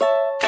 you